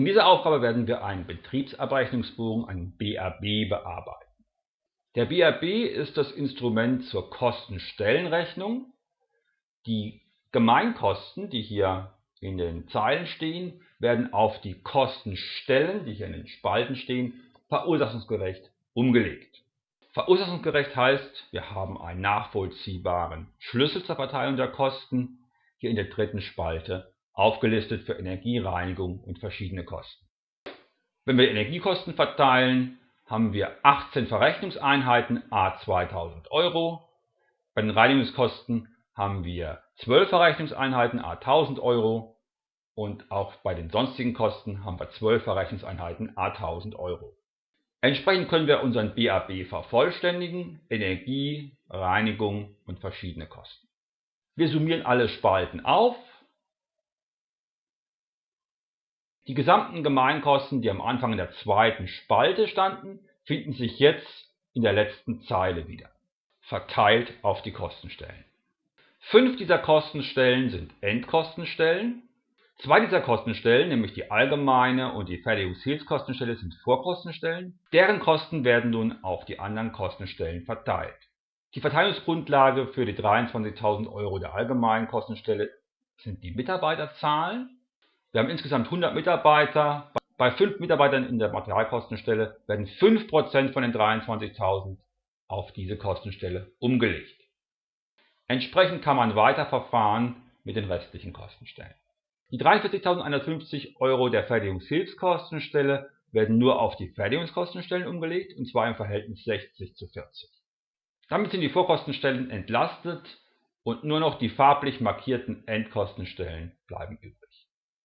In dieser Aufgabe werden wir einen Betriebsabrechnungsbogen, einen BAB, bearbeiten. Der BAB ist das Instrument zur Kostenstellenrechnung. Die Gemeinkosten, die hier in den Zeilen stehen, werden auf die Kostenstellen, die hier in den Spalten stehen, verursachungsgerecht umgelegt. Verursachungsgerecht heißt, wir haben einen nachvollziehbaren Schlüssel zur Verteilung der Kosten, hier in der dritten Spalte aufgelistet für Energiereinigung und verschiedene Kosten. Wenn wir Energiekosten verteilen, haben wir 18 Verrechnungseinheiten a 2000 Euro. Bei den Reinigungskosten haben wir 12 Verrechnungseinheiten a 1000 Euro und auch bei den sonstigen Kosten haben wir 12 Verrechnungseinheiten a 1000 Euro. Entsprechend können wir unseren BAB vervollständigen, Energie, Reinigung und verschiedene Kosten. Wir summieren alle Spalten auf. Die gesamten Gemeinkosten, die am Anfang in der zweiten Spalte standen, finden sich jetzt in der letzten Zeile wieder, verteilt auf die Kostenstellen. Fünf dieser Kostenstellen sind Endkostenstellen. Zwei dieser Kostenstellen, nämlich die allgemeine und die Fertigungshilfskostenstelle, sind Vorkostenstellen. Deren Kosten werden nun auf die anderen Kostenstellen verteilt. Die Verteilungsgrundlage für die 23.000 Euro der allgemeinen Kostenstelle sind die Mitarbeiterzahlen. Wir haben insgesamt 100 Mitarbeiter. Bei 5 Mitarbeitern in der Materialkostenstelle werden 5% von den 23.000 auf diese Kostenstelle umgelegt. Entsprechend kann man weiter verfahren mit den restlichen Kostenstellen. Die 43.150 Euro der Fertigungshilfskostenstelle werden nur auf die Fertigungskostenstellen umgelegt, und zwar im Verhältnis 60 zu 40. Damit sind die Vorkostenstellen entlastet und nur noch die farblich markierten Endkostenstellen bleiben übrig